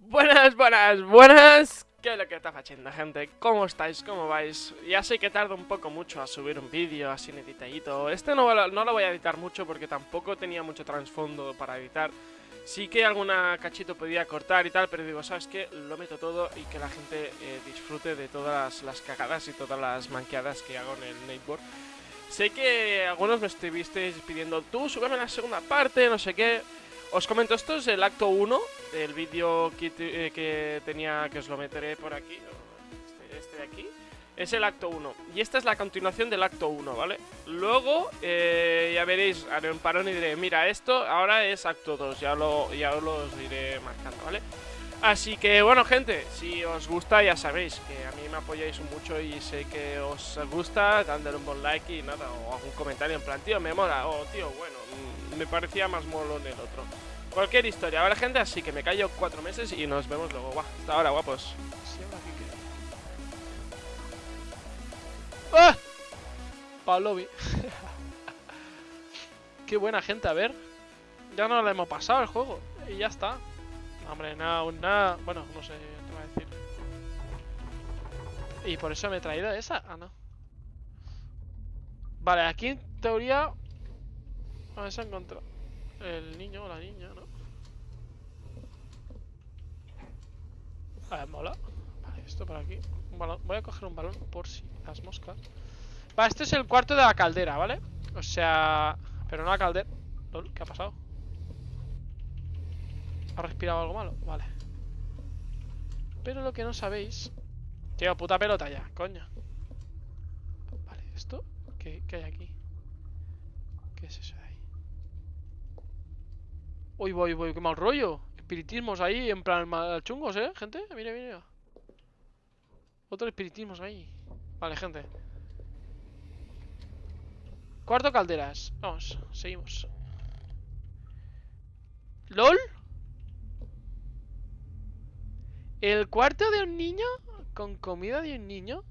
Buenas, buenas, buenas. ¿Qué es lo que está haciendo, gente? ¿Cómo estáis? ¿Cómo vais? Ya sé que tarda un poco mucho a subir un vídeo así editadito. Este no, no lo voy a editar mucho porque tampoco tenía mucho trasfondo para editar. Sí que alguna cachito podía cortar y tal, pero digo, ¿sabes qué? Lo meto todo y que la gente eh, disfrute de todas las, las cagadas y todas las manqueadas que hago en el Nightboard. Sé que algunos me estuvisteis pidiendo, tú, súbeme la segunda parte, no sé qué. Os comento, esto es el acto 1 del vídeo que, eh, que tenía, que os lo meteré por aquí, este, este de aquí. Es el acto 1. Y esta es la continuación del acto 1, ¿vale? Luego, eh, ya veréis, haré un parón y diré, mira, esto ahora es acto 2, ya, lo, ya os iré marcando, ¿vale? Así que, bueno, gente, si os gusta, ya sabéis que a mí me apoyáis mucho y sé que os gusta, dándole un buen like y nada, o algún comentario en plan, tío, me mola, o tío, bueno, mm, me parecía más molón el otro. Cualquier historia, ¿vale, gente? Así que me callo cuatro meses y nos vemos luego. Guau, hasta ahora, guapos. ¡Ah! Palobi. Qué buena gente, a ver. Ya no le hemos pasado el juego. Y ya está. Hombre, nada, aún nada. Bueno, no sé qué va a decir. Y por eso me he traído esa. Ah, no. Vale, aquí en teoría. A ver, se ha encontrado. El niño o la niña, ¿no? Ver, mola. Vale, esto por aquí. Un balón. Voy a coger un balón por si las moscas. Vale, este es el cuarto de la caldera, ¿vale? O sea... Pero no la caldera. ¿Qué ha pasado? ¿Ha respirado algo malo? Vale. Pero lo que no sabéis... Tío, puta pelota ya, coño. Vale, ¿esto? ¿Qué, qué hay aquí? ¿Qué es eso de ahí? Uy, voy, voy, qué mal rollo. Espiritismos ahí, en plan mal chungos, ¿eh, gente? Mira, mira. Otro espiritismos ahí. Vale, gente. Cuarto calderas. Vamos, seguimos. ¿LOL? ¿El cuarto de un niño? ¿Con comida de un niño?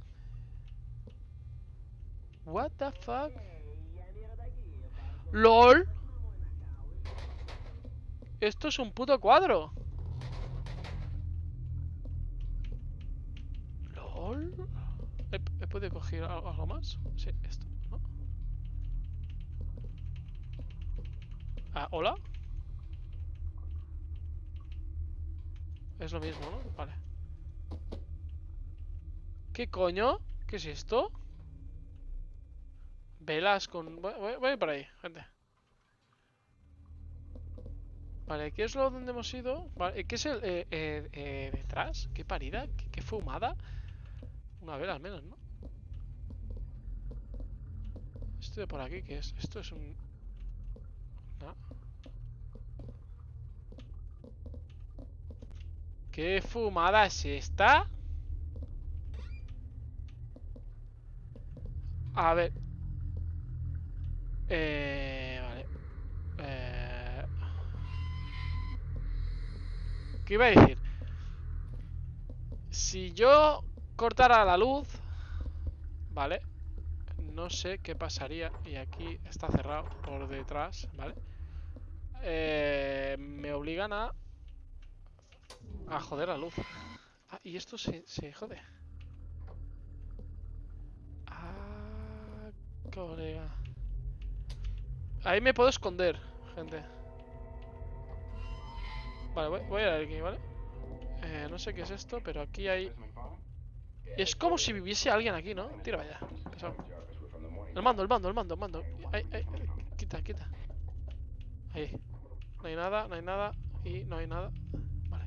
What the fuck? ¿LOL? Esto es un puto cuadro. ¿LOL? ¿He, podido coger al- algo más? Sí, esto, ¿no? Ah, ¿hola? Es lo mismo, ¿no? Vale. ¿Qué coño? ¿Qué es esto? Velas con... Voy, voy- voy por ahí, gente. Vale, ¿qué es lo donde hemos ido? Vale, ¿qué es el... Eh, eh, eh, detrás? ¿Qué parida? ¿Qué, qué fumada? Una vela al menos, ¿no? Esto de por aquí, ¿qué es? Esto es un... No. ¿Qué fumada es esta? A ver. Eh... ¿Qué iba a decir? Si yo cortara la luz, ¿vale? No sé qué pasaría. Y aquí está cerrado por detrás, ¿vale? Eh, me obligan a... A joder la luz. Ah, y esto se, se jode. Ah, colega. Ahí me puedo esconder, gente. Vale, voy, voy a ir aquí, ¿vale? Eh, no sé qué es esto, pero aquí hay... Es como si viviese alguien aquí, ¿no? Tira vaya. El mando, el mando, el mando, el mando. Ay, ay, Quita, quita. Ahí. No hay nada, no hay nada. Y no hay nada. Vale.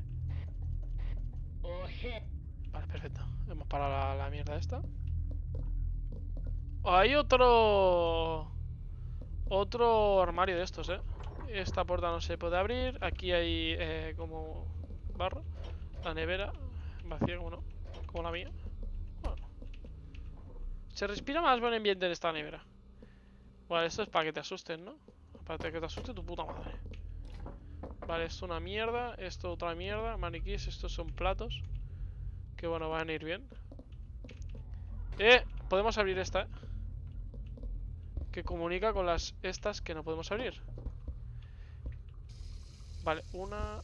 Vale, perfecto. Hemos parado la mierda esta. Hay otro... Otro armario de estos, ¿eh? Esta puerta no se puede abrir. Aquí hay eh, como barro. La nevera vacía como no. Como la mía. Bueno. Se respira más buen ambiente en esta nevera. Vale, esto es para que te asusten, ¿no? Para que te asuste tu puta madre. Vale, esto una mierda. Esto otra mierda. Maniquíes, estos son platos. Que bueno, van a ir bien. Eh, podemos abrir esta, ¿eh? Que comunica con las estas que no podemos abrir. Vale, una...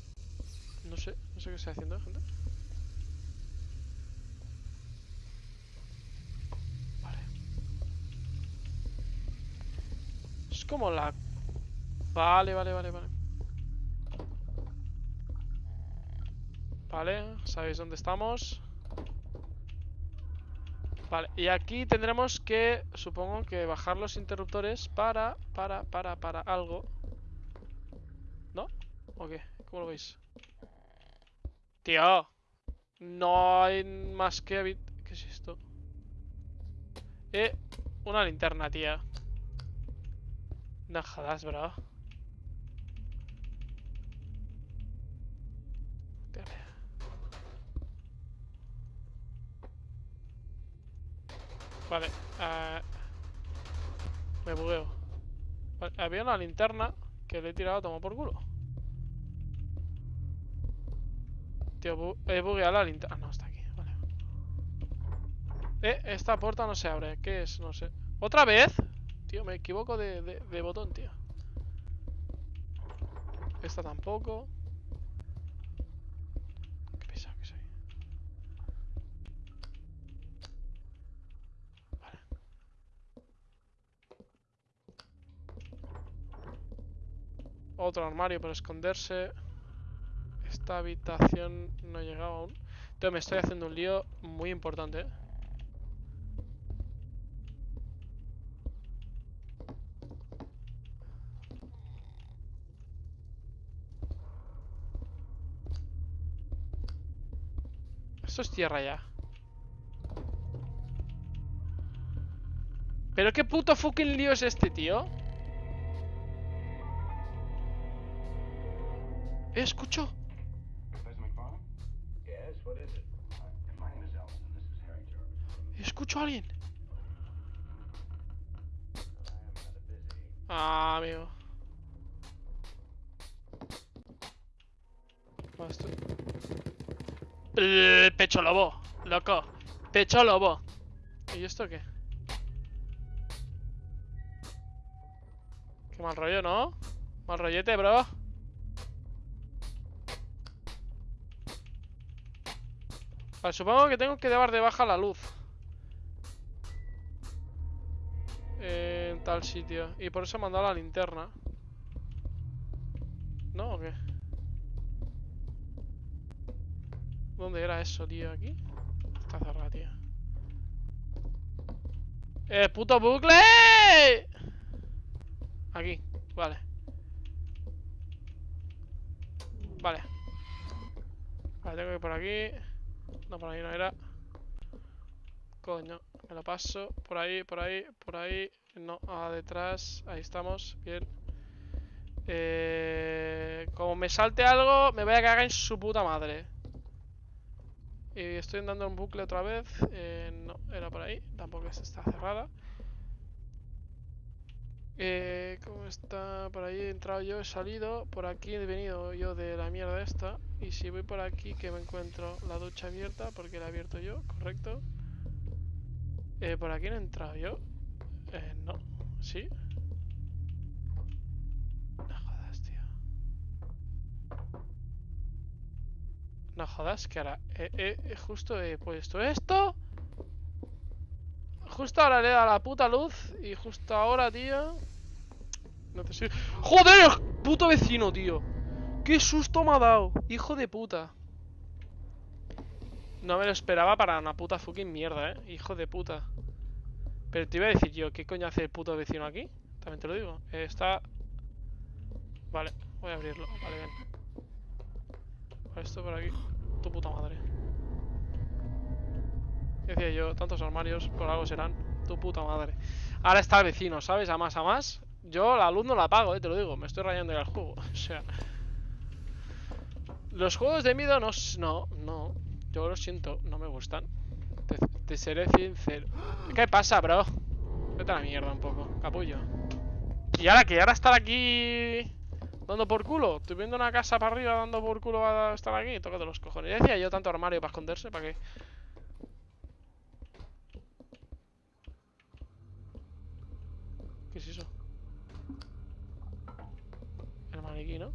No sé, no sé qué estoy haciendo, gente. Vale. Es como la... Vale, vale, vale, vale. Vale, sabéis dónde estamos. Vale, y aquí tendremos que, supongo que bajar los interruptores para, para, para, para algo. ¿O qué? ¿Cómo lo veis? Tío. No hay más que habit... ¿Qué es esto? Eh, una linterna, tía. No jodas, bro. Vale, eh, me bugueo. Había una linterna que le he tirado a tomar por culo. Tío, he bugueado la linterna. Ah, no, está aquí, vale. Eh, esta puerta no se abre. ¿Qué es? No sé. ¿Otra vez? Tío, me equivoco de, de, de botón, tío. Esta tampoco. Qué pesado que soy. Vale. Otro armario para esconderse. Esta habitación no ha llegado aún. Tío, me estoy haciendo un lío muy importante. Esto es tierra ya. ¿Pero qué puto fucking lío es este, tío? Eh, escucho. Escucho a alguien. Ah, amigo. El pecho lobo, loco. Pecho lobo. ¿Y esto qué? Qué mal rollo, ¿no? Mal rollete, bro. Vale, supongo que tengo que dar de baja la luz. En tal sitio. Y por eso he mandado la linterna. ¿No o qué? ¿Dónde era eso, tío? ¿Aquí? Está cerrada, tío. ¡Eh, puto bucle! Aquí, vale. Vale. Vale, tengo que ir por aquí. No, por ahí no era. Coño, me lo paso. Por ahí, por ahí, por ahí. No, a detrás. Ahí estamos. Bien. Eh, como me salte algo, me voy a cagar en su puta madre. Y estoy andando en bucle otra vez. Eh, no, era por ahí. Tampoco es- está cerrada. Eh, ¿Cómo está? Por ahí he entrado yo, he salido. Por aquí he venido yo de la mierda esta. Y si voy por aquí, que me encuentro la ducha abierta, porque la he abierto yo, correcto. Eh, por aquí no he entrado yo. Eh, no. ¿Sí? No jodas, tío. No jodas, que ahora eh, eh, justo he puesto esto. Justo ahora le dado la puta luz. Y justo ahora, tío. Necesito. ¡Joder! ¡Puto vecino, tío! ¡Qué susto me ha dado! ¡Hijo de puta! No me lo esperaba para una puta fucking mierda, eh. Hijo de puta. Pero te iba a decir yo, ¿qué coño hace el puto vecino aquí? También te lo digo. Eh, está. Vale, voy a abrirlo. Vale. Vale, esto por aquí. Tu puta madre. Decía yo, tantos armarios, por algo serán. Tu puta madre. Ahora está el vecino, ¿sabes? A más a más. Yo la luz no la apago, eh, te lo digo. Me estoy rayando ya el juego. O sea. Los juegos de miedo no. No, no. Yo lo siento, no me gustan. Te, te seré sincero. ¿Qué pasa, bro? Vete a la mierda un poco, capullo. Y ahora que ahora estar aquí dando por culo. Estoy viendo una casa para arriba dando por culo a estar aquí. Tócate los cojones. Decía yo tanto armario para esconderse, ¿para qué? ¿Qué es eso? El maniquí, ¿no?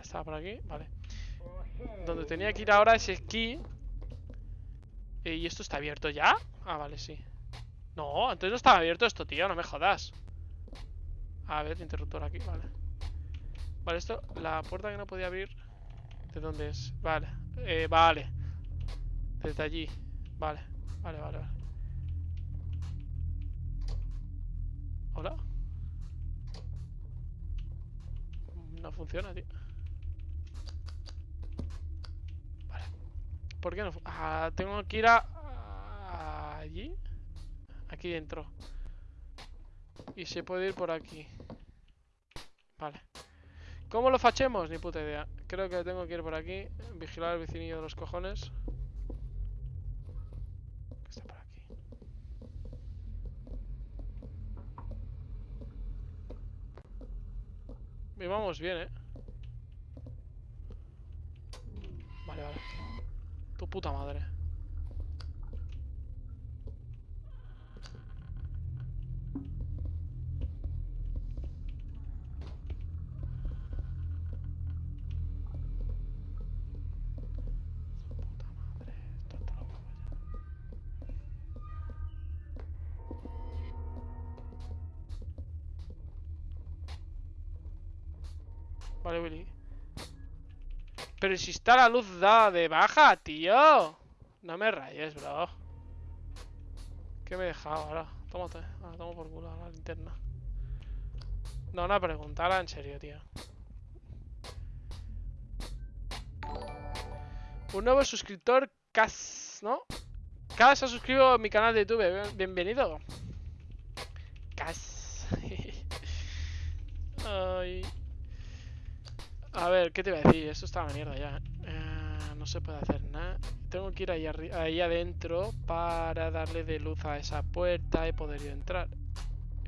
estaba por aquí, vale. Donde tenía que ir ahora es aquí. Eh, ¿Y esto está abierto ya? Ah, vale, sí. No, antes no estaba abierto esto, tío, no me jodas. A ver, interruptor aquí, vale. Vale, esto, la puerta que no podía abrir. ¿De dónde es? Vale, eh, vale. Desde allí. Vale, vale, vale, vale. ¿Hola? No funciona, tío. Vale. ¿Por qué no? Ah, tengo que ir a... allí. Aquí dentro. Y se puede ir por aquí. Vale. ¿Cómo lo fachemos? Ni puta idea. Creo que tengo que ir por aquí. Vigilar el vecinillo de los cojones. Que está por aquí. Y vamos bien, ¿eh? Vale, vale. Tu puta madre. Vale, Willy. Pero si está la luz dada de baja, tío. No me rayes, bro. ¿Qué me he dejado ahora? Tómate. Ahora tomo por culo la linterna. No, una pregunta, ahora en serio, tío. Un nuevo suscriptor, Cas, ¿no? Cas ha suscrito a mi canal de YouTube. Bienvenido. Cas. Ay. A ver, ¿qué te iba a decir? Esto está a la mierda ya. Eh, no se puede hacer nada. Tengo que ir ahí, ahí adentro para darle de luz a esa puerta y poder yo entrar.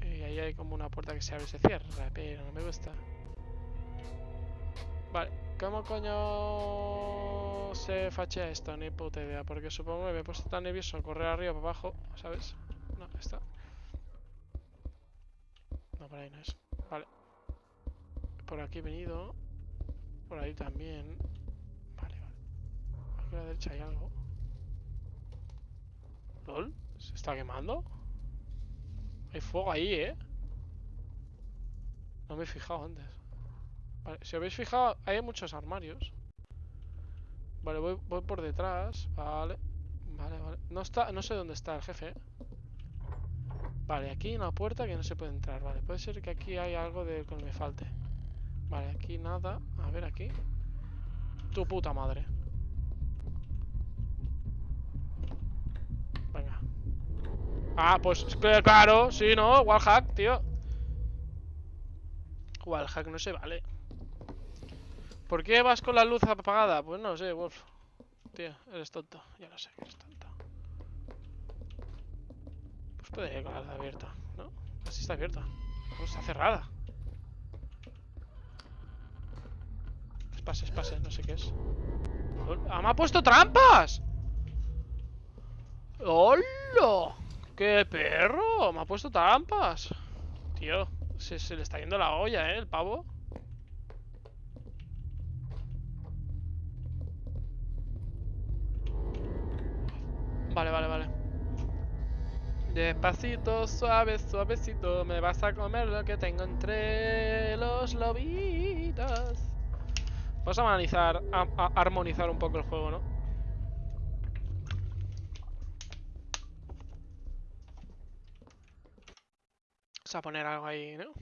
Y ahí hay como una puerta que se abre y se cierra, pero no me gusta. Vale, ¿cómo coño se fachea esto? Ni puta idea, porque supongo que me he puesto tan nervioso correr arriba para abajo, ¿sabes? No, está. No, por ahí no es. Vale. Por aquí he venido. Por ahí también. Vale, vale. Aquí a la derecha hay algo. ¿Lol? ¿Se está quemando? Hay fuego ahí, ¿eh? No me he fijado antes. Vale, si habéis fijado, hay muchos armarios. Vale, voy, voy por detrás. Vale. Vale, vale. No está, no sé dónde está el jefe. ¿eh? Vale, aquí hay una puerta que no se puede entrar. Vale, puede ser que aquí hay algo de que me falte. Vale, aquí nada. A ver, aquí. Tu puta madre. Venga. Ah, pues claro, sí, ¿no? Wallhack, tío. Wallhack no se vale. ¿Por qué vas con la luz apagada? Pues no sé, Wolf. Tío, eres tonto. Ya lo sé que eres tonto. Pues puede ir con la luz abierta, ¿no? Así está abierta. No, está cerrada. Espase, espase, no sé qué es. ¡Ah, me ha puesto trampas! ¡Hola! ¡Qué perro! Me ha puesto trampas. Tío, se, se le está yendo la olla, ¿eh? El pavo. Vale, vale, vale. Despacito, suave, suavecito, me vas a comer lo que tengo entre los lobitos. Vamos a analizar, a, armonizar un poco el juego, ¿no? Vamos a poner algo ahí, ¿no?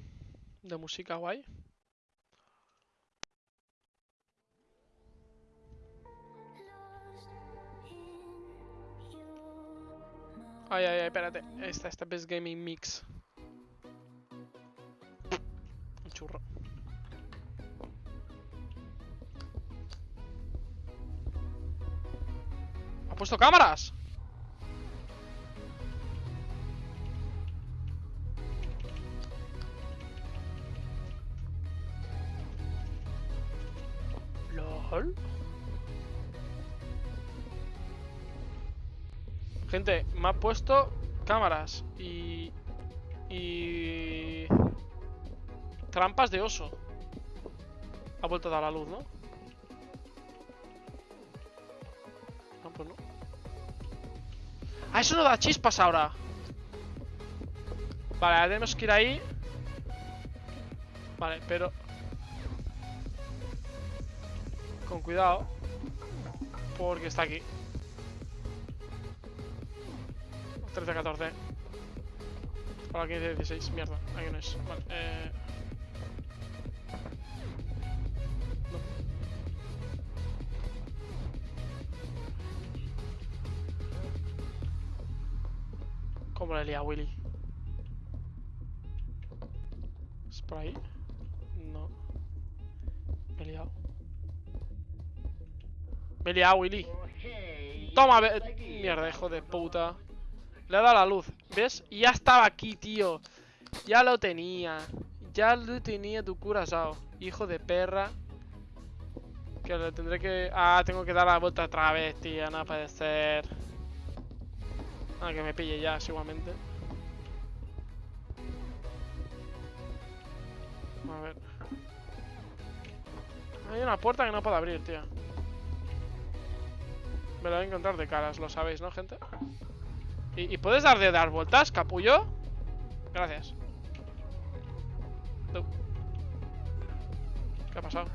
De música guay. Ay, ay, ay, espérate. Esta, esta Best Gaming Mix. Un churro. ¿Ha puesto cámaras? LOL. Gente, me ha puesto cámaras y... Y... Trampas de oso. Ha vuelto a dar la luz, ¿no? No, pues no. ¡Ah, eso no da chispas ahora! Vale, ahora tenemos que ir ahí. Vale, pero... Con cuidado. Porque está aquí. 13, 14. Ahora 15, 16. Mierda, aquí no es. Vale, eh... ¿Cómo le lía Willy? ¿Es por ahí? No. Me he liado. Me he liado, Willy. Toma, mierda, hijo de puta. Le ha dado la luz, ¿ves? Y ya estaba aquí, tío. Ya lo tenía. Ya lo tenía tu curazao. Hijo de perra. Que le tendré que... Ah, tengo que dar la vuelta otra vez, tío. No puede ser. Ah, que me pille ya, igualmente. A ver. Hay una puerta que no puedo abrir, tío. Me la voy a encontrar de caras, lo sabéis, ¿no, gente? ¿Y, puedes dar de dar vueltas, capullo? Gracias. ¿Qué ha pasado?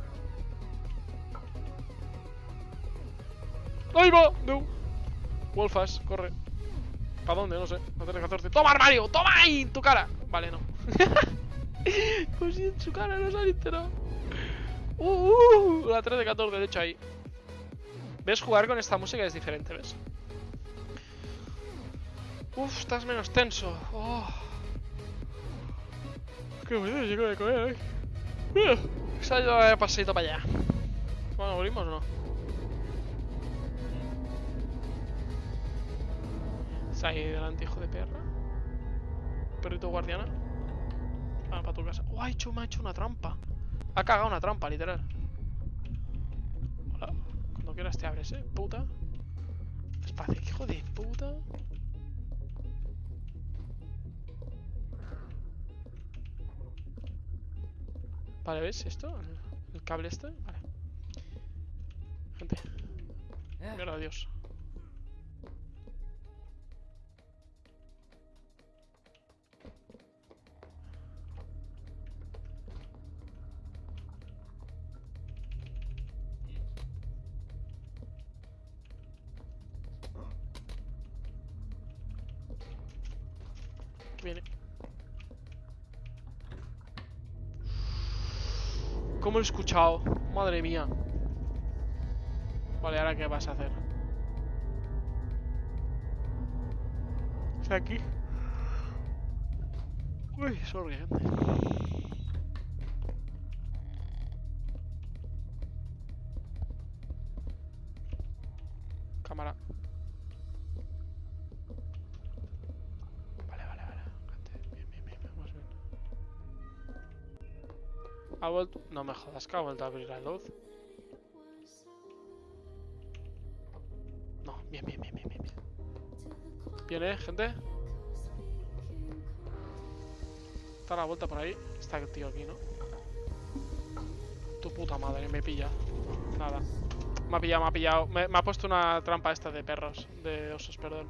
¡Ahí va! No. Wolfas, corre. ¿Para dónde? No sé. No tiene 14. ¡Toma, armario! ¡Toma ahí! ¡En tu cara! Vale, no. pues en su cara no se ha enterado. Uh, uh, la 3 de 14, de hecho, ahí. ¿Ves? Jugar con esta música es diferente, ¿ves? Uf, estás menos tenso. Oh. Qué bueno, chico de comer hoy. Se ha ido de paseito para allá. Bueno, ¿morimos o no? Está ahí delante, hijo de perra. Perrito guardiana. Ah, para tu casa. Oh, ha hecho, me ha hecho una trampa. Ha cagado una trampa, literal. Hola. Cuando quieras te abres, eh, puta. Despacio, hijo de puta. Vale, ¿ves esto? El, cable este. Vale. Gente. Mierda, adiós. ¿Cómo lo he escuchado? Madre mía. Vale, ¿ahora qué vas a hacer? ¿Está aquí? Uy, sorry, gente. Ha vuelto... No me jodas que ha vuelto a abrir la luz. No, bien, bien, bien, bien, bien. bien. Eh, gente. Está la vuelta por ahí. Está el tío aquí, ¿no? Tu puta madre, me pilla. Nada. Me ha pillado, me ha pillado. Me, me ha puesto una trampa esta de perros. De osos, perdón.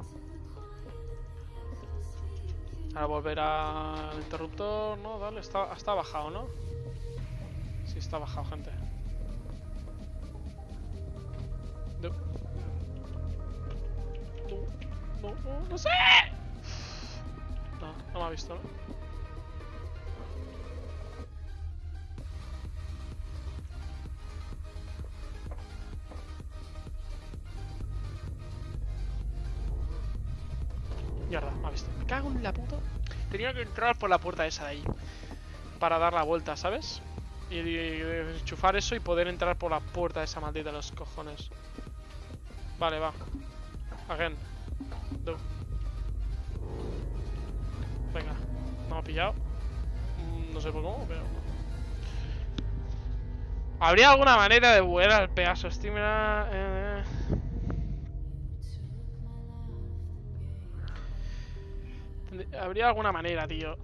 Ahora volver al interruptor. No, dale, está, está bajado, ¿no? Está bajado, gente. No, no, no sé. No, no me ha visto, ¿no? Mierda, me ha visto. Me cago en la puta. Tenía que entrar por la puerta esa de ahí. Para dar la vuelta, ¿sabes? Y, enchufar eso y poder entrar por la puerta esa maldita de los cojones. Vale, va. Again. Do. Venga. No ha pillado. Mm, No sé por cómo, pero... ¿Habría alguna manera de volver al Pegaso Estimula? Eh... Tendrí- Habría alguna manera, tío.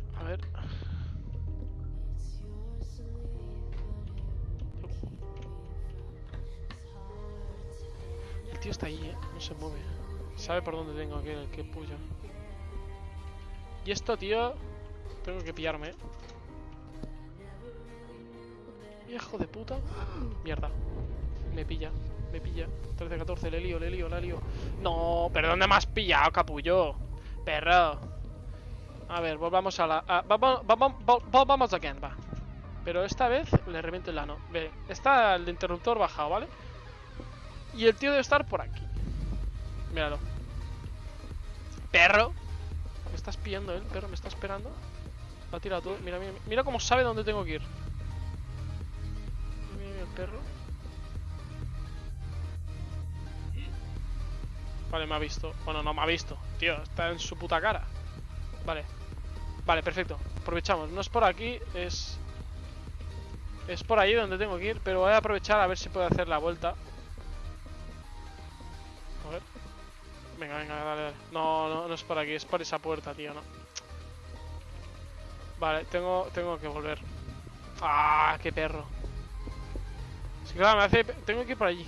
Está ahí, ¿eh? No se mueve. Sabe por dónde tengo que, que. Y esto, tío... Tengo que pillarme, ¿eh? Hijo de puta. Mierda. Me pilla, me pilla. 13-14, le lío, le lío, le lío. No, pero ¿dónde me has pillado, capullo? Perro. A ver, volvamos a la... a- vamos, vamos, vol- volvamos again, va. Pero esta vez le reviento el ano. Ve, está el interruptor bajado, ¿vale? Y el tío debe estar por aquí. Míralo. Perro. Me estás pillando él, perro, me está esperando. Lo ha tirado todo. Mira, mira, mira cómo sabe dónde tengo que ir. Mira, mira el perro. Vale, me ha visto. Bueno, no me ha visto. Tío, está en su puta cara. Vale. Vale, perfecto. Aprovechamos. No es por aquí, es... Es por ahí donde tengo que ir, pero voy a aprovechar a ver si puedo hacer la vuelta. Venga, venga, dale, dale. No, no, no es por aquí, es por esa puerta, tío, no. Vale, tengo, tengo que volver. ¡Ah, qué perro! Sí, claro, me hace... Tengo que ir por allí.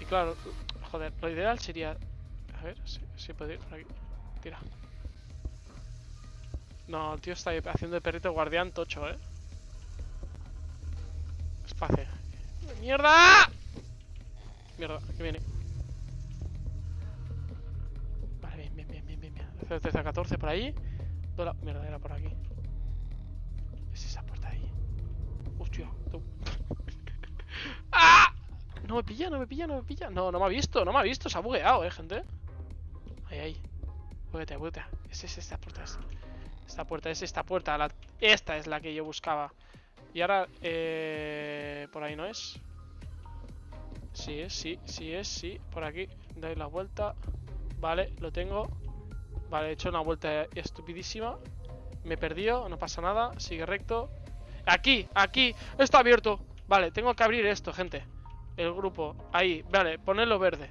Y claro, joder, lo ideal sería... A ver, si, puedo ir por aquí. Tira. No, el tío está haciendo de perrito guardián tocho, ¿eh? Es. ¡Mierda! Mierda, que viene. 3 a 14 por ahí. Mierda, era por aquí. Es esa puerta ahí. Hostia, ¡Ah! No me pilla, no me pilla, no me pilla. No, no me ha visto, no me ha visto. Se ha bugueado, eh, gente. Ahí, ahí. Buguetea, buguetea. Es, es esta puerta. Esta puerta, es esta puerta. Esta es la que yo buscaba. Y ahora, eh... Por ahí no es. Sí es, sí, sí es, sí. Por aquí, dais la vuelta. Vale, lo tengo. Vale, he hecho una vuelta estupidísima. Me he perdido, no pasa nada. Sigue recto. Aquí, aquí, está abierto. Vale, tengo que abrir esto, gente. El grupo, ahí, vale, ponerlo verde.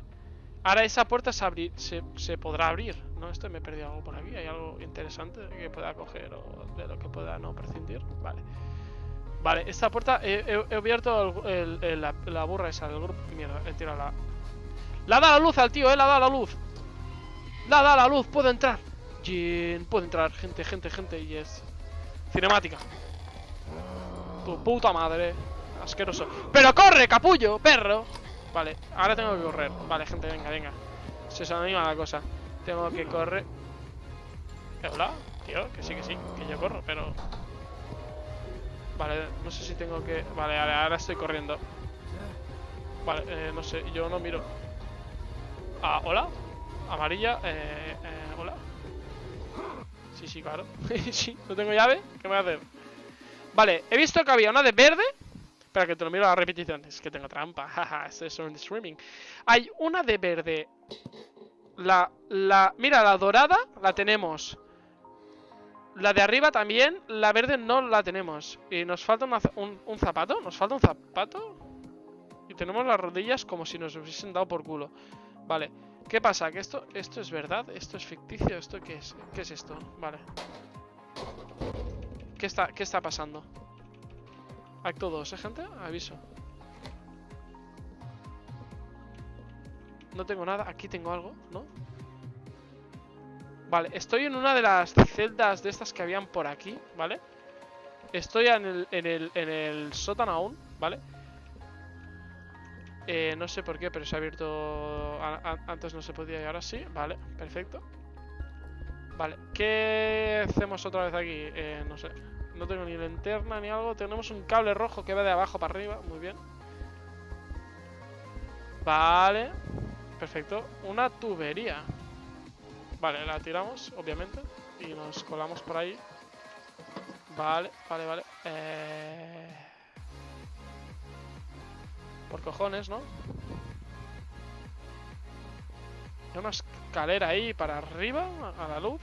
Ahora esa puerta se, abri- se, podrá abrir. No, esto me he perdido algo por aquí. Hay algo interesante que pueda coger o de lo que pueda no prescindir. Vale. Vale, esta puerta he, abierto la, la burra esa del grupo. Mierda, he tirado la. ¡La da la luz al tío, eh! ¡La da la luz! ¡La da la luz! ¡Puedo entrar! Jin, puedo entrar, gente, gente, gente. Yes. Cinemática. Tu puta madre. Asqueroso. ¡Pero corre, capullo! ¡Perro! Vale, ahora tengo que correr. Vale, gente, venga, venga. Se se anima la cosa. Tengo que correr. Eh, Hola, tío, que sí, que sí, que yo corro, pero. Vale, no sé si tengo que. Vale, vale, ahora estoy corriendo. Vale, eh, no sé, yo no miro. Ah, hola. Amarilla, eh, eh, hola. Sí, sí, claro. sí, no tengo llave. ¿Qué me voy a hacer? Vale, he visto que había una de verde. Espera, que te lo miro a la repetición. Es que tengo trampa. Jaja, esto es un streaming. Hay una de verde. La, la... Mira, la dorada la tenemos. La de arriba también. La verde no la tenemos. Y nos falta un, un zapato. Nos falta un zapato. Y tenemos las rodillas como si nos hubiesen dado por culo. Vale. ¿Qué pasa? ¿Que esto, esto es verdad? ¿Esto es ficticio? ¿Esto qué es? ¿Qué es esto? Vale. ¿Qué está, qué está pasando? Acto 2, ¿eh, gente? Aviso. No tengo nada. Aquí tengo algo, ¿no? Vale, estoy en una de las celdas de estas que habían por aquí, ¿vale? Estoy en el, en el, en el sótano aún, ¿vale? Eh, no sé por qué, pero se ha abierto... antes no se podía y ahora sí. Vale, perfecto. Vale, ¿qué hacemos otra vez aquí? Eh, no sé. No tengo ni linterna ni algo. Tenemos un cable rojo que va de abajo para arriba. Muy bien. Vale. Perfecto. Una tubería. Vale, la tiramos, obviamente. Y nos colamos por ahí. Vale, vale, vale. Eh... Por cojones, ¿no? Hay una escalera ahí para arriba, a la luz.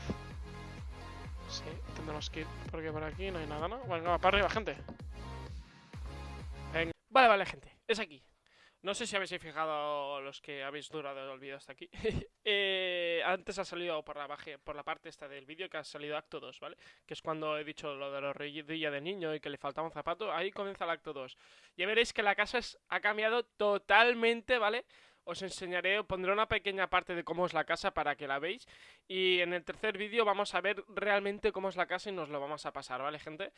Sí, tendremos que ir porque por aquí no hay nada, ¿no? Venga, para arriba, gente. Venga. Vale, vale, gente. Es aquí. No sé si habéis fijado los que habéis durado el vídeo hasta aquí. Eh, antes ha salido por la, parte esta del vídeo que ha salido acto 2, ¿vale? Que es cuando he dicho lo de la rodilla de niño y que le faltaba un zapato. Ahí comienza el acto 2. Ya veréis que la casa es- ha cambiado totalmente, ¿vale? os enseñaré, pondré una pequeña parte de cómo es la casa para que la veáis. Y en el tercer vídeo vamos a ver realmente cómo es la casa y nos lo vamos a pasar, ¿vale, gente?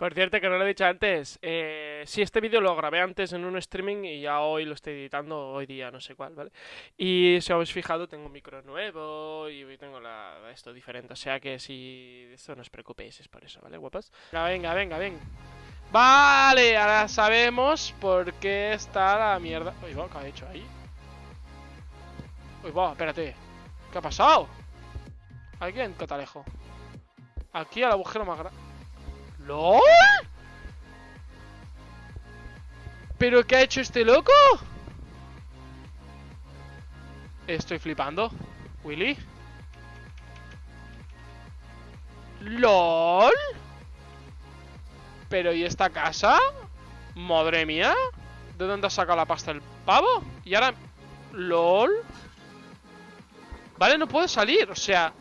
Por cierto, que no lo he dicho antes, eh, sí, este vídeo lo grabé antes en un streaming y ya hoy lo estoy editando, hoy día, no sé cuál, ¿vale? Y si habéis fijado, tengo un micro nuevo y tengo la, esto diferente, o sea que si... Esto no os preocupéis, es por eso, ¿vale, guapas? Venga, venga, venga. Vale, ahora sabemos por qué está la mierda... Uy, va, ¿qué ha hecho ahí? Uy, va, espérate. ¿Qué ha pasado? Aquí en Catalejo. Aquí al agujero más grande. ¿LOL? ¿Pero qué ha hecho este loco? Estoy flipando. ¿Willy? ¿LOL? ¿Pero y esta casa? Madre mía ¿De dónde ha sacado la pasta el pavo? Y ahora... ¿LOL? Vale, no puedo salir, o sea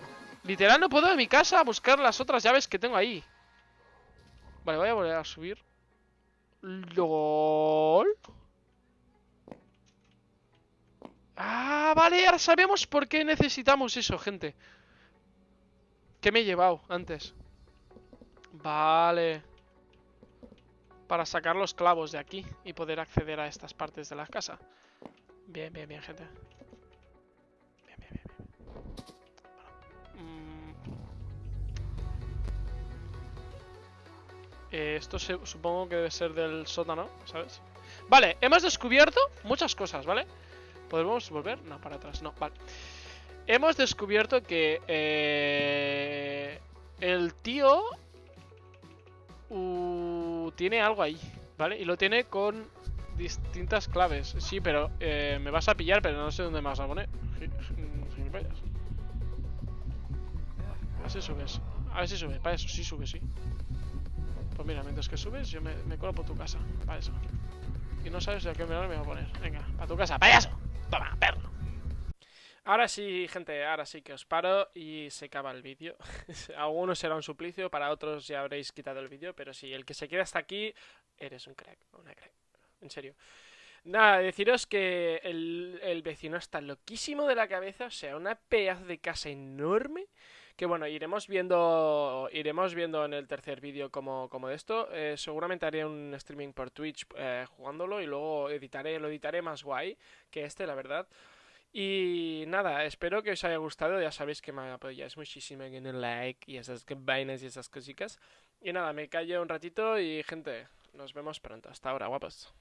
Literal no puedo de mi casa a buscar las otras llaves que tengo ahí Vale, voy a volver a subir. LOL. Ah, vale, ahora sabemos por qué necesitamos eso, gente. ¿Qué me he llevado antes? Vale. Para sacar los clavos de aquí y poder acceder a estas partes de la casa. Bien, bien, bien, gente. Eh, esto supongo que debe ser del sótano, ¿sabes? Vale, hemos descubierto muchas cosas, ¿vale? ¿Podemos volver? No, para atrás, no, vale Hemos descubierto que eh, el tío uh, tiene algo ahí, ¿vale? Y lo tiene con distintas claves Sí, pero eh, me vas a pillar, pero no sé dónde me vas a poner A ver si subes A ver si sube, para eso, sí sube, sí pues mira, mientras que subes, yo me, me colo por tu casa. Para eso. Y no sabes a qué me voy a poner. Venga, para tu casa, payaso. Toma, perro. Ahora sí, gente, ahora sí que os paro y se acaba el vídeo. Algunos será un suplicio, para otros ya habréis quitado el vídeo, pero si el que se queda hasta aquí, eres un crack, una crack. En serio. Nada, deciros que el, el vecino está loquísimo de la cabeza, o sea, una pedazo de casa enorme que bueno, iremos viendo iremos viendo en el tercer vídeo como, como de esto. Eh, seguramente haré un streaming por Twitch eh, jugándolo y luego editaré, lo editaré más guay que este, la verdad. Y nada, espero que os haya gustado. Ya sabéis que me apoyáis muchísimo en el like y esas vainas y esas cositas. Y nada, me callo un ratito y gente, nos vemos pronto. Hasta ahora, guapos.